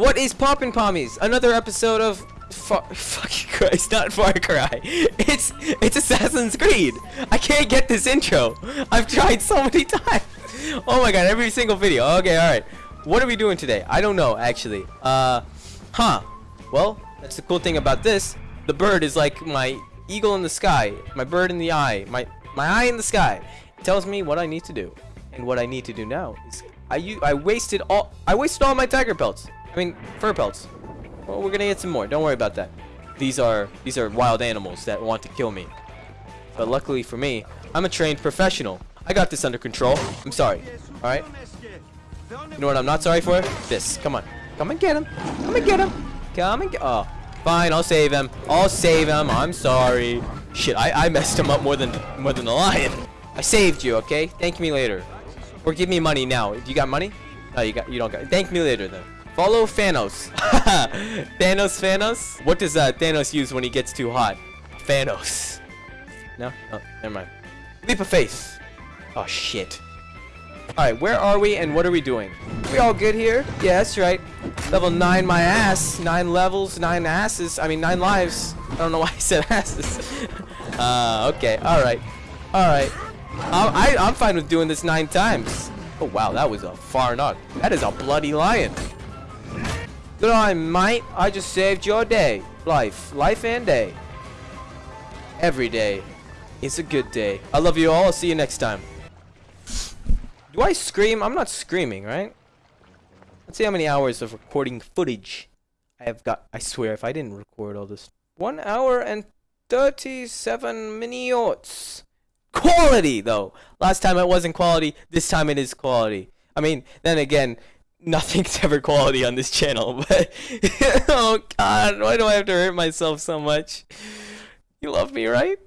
What is poppin' pommies? Another episode of Far fucking Christ, not Far Cry. It's it's Assassin's Creed. I can't get this intro. I've tried so many times. Oh my god, every single video. Okay, alright. What are we doing today? I don't know, actually. Uh, huh. Well, that's the cool thing about this. The bird is like my eagle in the sky. My bird in the eye. My, my eye in the sky. It tells me what I need to do. And what I need to do now is I, I wasted all I wasted all my tiger pelts. I mean, fur pelts. Well, we're gonna get some more. Don't worry about that. These are these are wild animals that want to kill me. But luckily for me, I'm a trained professional. I got this under control. I'm sorry. All right. You know what I'm not sorry for? This. Come on. Come and get him. Come and get him. Come and get. Oh, fine. I'll save him. I'll save him. I'm sorry. Shit. I I messed him up more than more than the lion. I saved you. Okay. Thank me later. Or give me money now. If you got money? No, you got. You don't got. Thank me later then. Follow Thanos. Thanos, Thanos. What does uh, Thanos use when he gets too hot? Thanos. No? Oh, never mind. Leap of faith. Oh, shit. Alright, where are we and what are we doing? We all good here? Yeah, that's right. Level 9 my ass. 9 levels, 9 asses. I mean, 9 lives. I don't know why I said asses. uh, okay. Alright. Alright. I, I'm fine with doing this 9 times. Oh, wow. That was a far knock. That is a bloody lion. Good on, mate. I just saved your day. Life. Life and day. Every day is a good day. I love you all. I'll see you next time. Do I scream? I'm not screaming, right? Let's see how many hours of recording footage I have got. I swear, if I didn't record all this. One hour and 37 minutes. Quality, though. Last time it wasn't quality. This time it is quality. I mean, then again, nothing's ever quality on this channel, but oh god, why do I have to hurt myself so much? You love me, right?